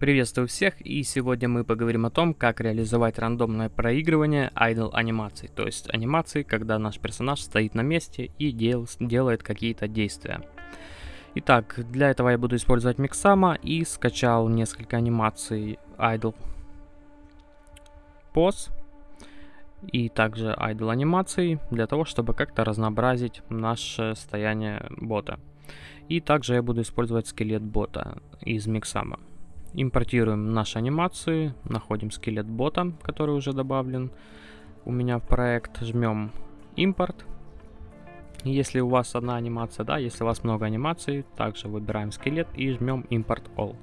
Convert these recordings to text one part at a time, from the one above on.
Приветствую всех, и сегодня мы поговорим о том, как реализовать рандомное проигрывание idle анимаций, то есть анимации, когда наш персонаж стоит на месте и дел делает какие-то действия. Итак, для этого я буду использовать Mixama и скачал несколько анимаций idle pose и также idle анимаций для того, чтобы как-то разнообразить наше состояние бота. И также я буду использовать скелет бота из Mixama. Импортируем наши анимации, находим скелет бота, который уже добавлен у меня в проект, жмем импорт. Если у вас одна анимация, да, если у вас много анимаций, также выбираем скелет и жмем импорт all.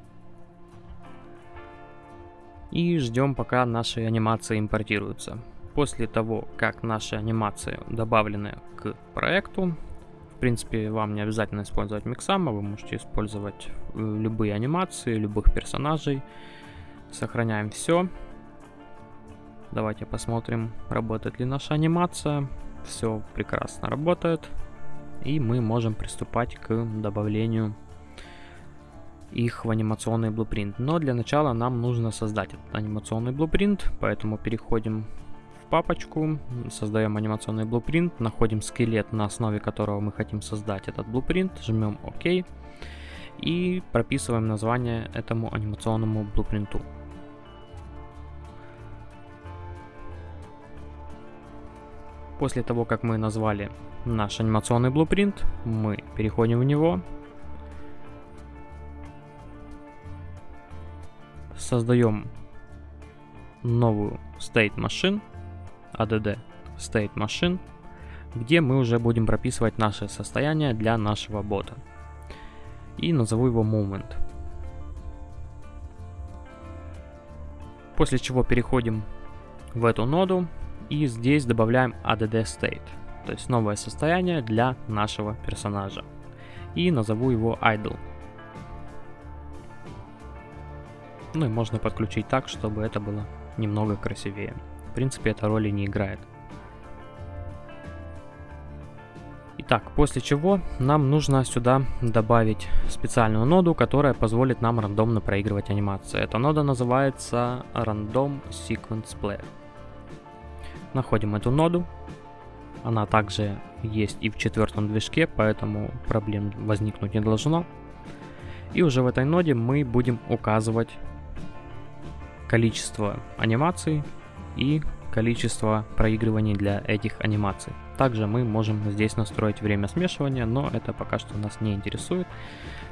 И ждем, пока наши анимации импортируются. После того, как наши анимации добавлены к проекту, в принципе, вам не обязательно использовать Миксама, вы можете использовать э, любые анимации, любых персонажей. Сохраняем все. Давайте посмотрим, работает ли наша анимация. Все прекрасно работает. И мы можем приступать к добавлению их в анимационный blue Но для начала нам нужно создать этот анимационный blue поэтому переходим папочку, создаем анимационный blueprint, находим скелет, на основе которого мы хотим создать этот blueprint, жмем ОК и прописываем название этому анимационному blueprint. После того, как мы назвали наш анимационный blueprint, мы переходим в него, создаем новую state machine, add state machine, где мы уже будем прописывать наше состояние для нашего бота. И назову его moment. После чего переходим в эту ноду и здесь добавляем add state, то есть новое состояние для нашего персонажа. И назову его idle. Ну и можно подключить так, чтобы это было немного красивее принципе, эта роли не играет. Итак, после чего нам нужно сюда добавить специальную ноду, которая позволит нам рандомно проигрывать анимации. Эта нода называется Random Sequence Player. Находим эту ноду. Она также есть и в четвертом движке, поэтому проблем возникнуть не должно. И уже в этой ноде мы будем указывать количество анимаций, и количество проигрываний для этих анимаций. Также мы можем здесь настроить время смешивания, но это пока что нас не интересует,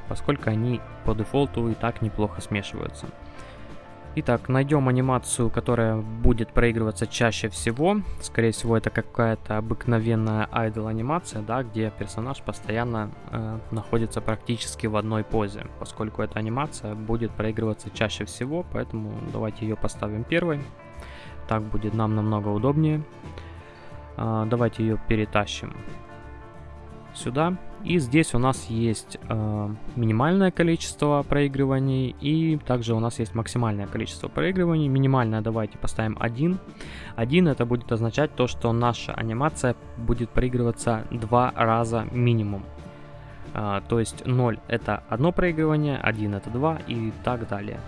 поскольку они по дефолту и так неплохо смешиваются. Итак, найдем анимацию, которая будет проигрываться чаще всего. Скорее всего, это какая-то обыкновенная idle анимация, да, где персонаж постоянно э, находится практически в одной позе, поскольку эта анимация будет проигрываться чаще всего, поэтому давайте ее поставим первой. Так будет нам намного удобнее. А, давайте ее перетащим сюда. И здесь у нас есть э, минимальное количество проигрываний и также у нас есть максимальное количество проигрываний. Минимальное давайте поставим 1. 1 это будет означать то, что наша анимация будет проигрываться два раза минимум. Э, то есть 0 это одно проигрывание, 1 это 2 и так далее.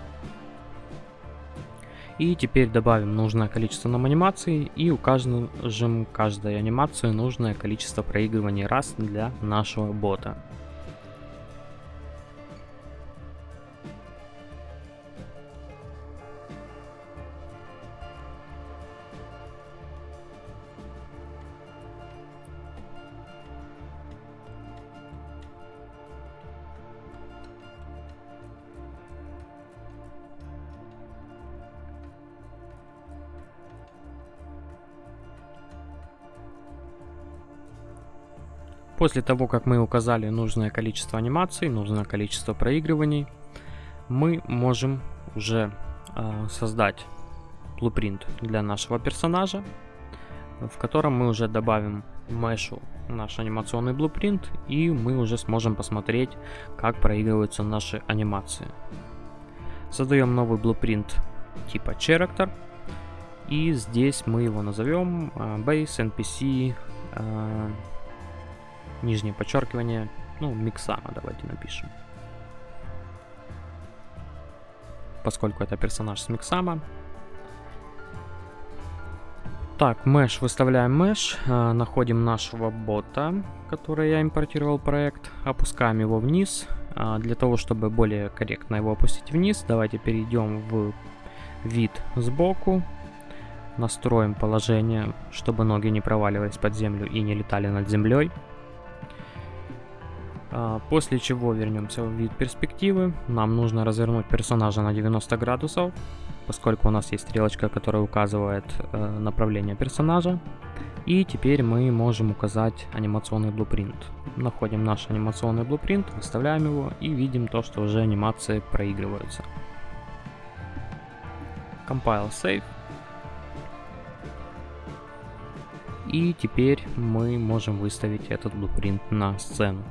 И теперь добавим нужное количество нам анимаций и укажем каждой анимации нужное количество проигрываний раз для нашего бота. После того, как мы указали нужное количество анимаций, нужное количество проигрываний, мы можем уже э, создать blueprint для нашего персонажа, в котором мы уже добавим мешу наш анимационный blueprint, и мы уже сможем посмотреть, как проигрываются наши анимации. Создаем новый blueprint типа character, и здесь мы его назовем э, base npc э, нижнее подчеркивание, ну, миксама давайте напишем. поскольку это персонаж с Миксама. Так, mesh, выставляем mesh, э, находим нашего бота, который я импортировал проект, опускаем его вниз. Э, для того, чтобы более корректно его опустить вниз, давайте перейдем в вид сбоку, настроим положение, чтобы ноги не проваливались под землю и не летали над землей. Э, после чего вернемся в вид перспективы. Нам нужно развернуть персонажа на 90 градусов поскольку у нас есть стрелочка, которая указывает э, направление персонажа. И теперь мы можем указать анимационный блупринт. Находим наш анимационный блупринт, выставляем его и видим то, что уже анимации проигрываются. Compile Save. И теперь мы можем выставить этот блупринт на сцену.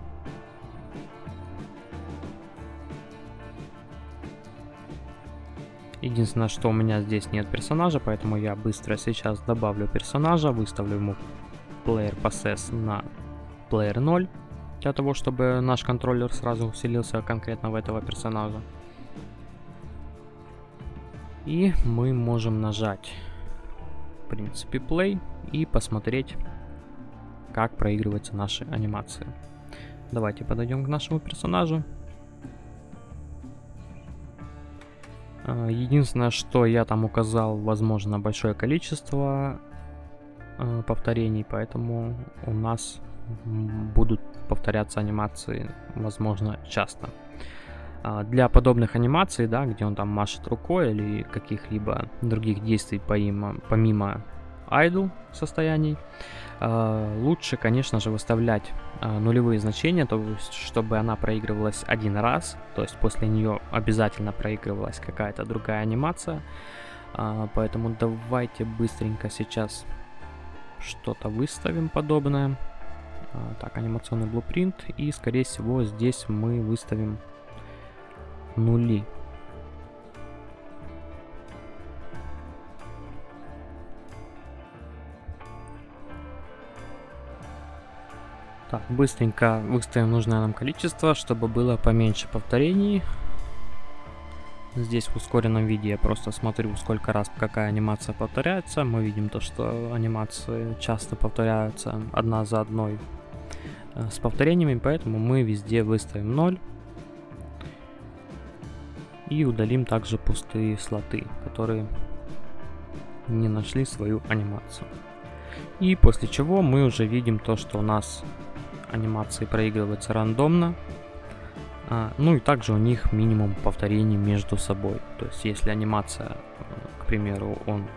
Единственное, что у меня здесь нет персонажа, поэтому я быстро сейчас добавлю персонажа, выставлю ему player possess на player 0, для того, чтобы наш контроллер сразу усилился конкретно в этого персонажа. И мы можем нажать, в принципе, play и посмотреть, как проигрываются наши анимации. Давайте подойдем к нашему персонажу. Единственное, что я там указал, возможно, большое количество э, повторений, поэтому у нас будут повторяться анимации, возможно, часто. А, для подобных анимаций, да, где он там машет рукой или каких-либо других действий помимо, помимо idle состояний, э, лучше, конечно же, выставлять э, нулевые значения, то есть, чтобы она проигрывалась один раз, то есть после нее обязательно проигрывалась какая-то другая анимация. Э, поэтому давайте быстренько сейчас что-то выставим подобное. Так, анимационный блупринт. И, скорее всего, здесь мы выставим нули. Так, быстренько выставим нужное нам количество, чтобы было поменьше повторений. Здесь в ускоренном виде я просто смотрю, сколько раз какая анимация повторяется. Мы видим то, что анимации часто повторяются одна за одной э, с повторениями, поэтому мы везде выставим 0. И удалим также пустые слоты, которые не нашли свою анимацию. И после чего мы уже видим то, что у нас анимации проигрываются рандомно. А, ну и также у них минимум повторений между собой. То есть если анимация, к примеру, он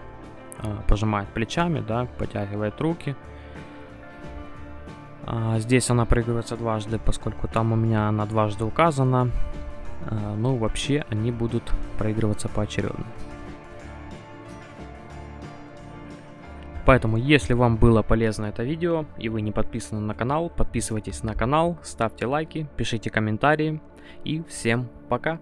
а, пожимает плечами, да, потягивает руки. А, здесь она проигрывается дважды, поскольку там у меня она дважды указана. А, ну вообще они будут проигрываться поочередно. Поэтому, если вам было полезно это видео и вы не подписаны на канал, подписывайтесь на канал, ставьте лайки, пишите комментарии и всем пока!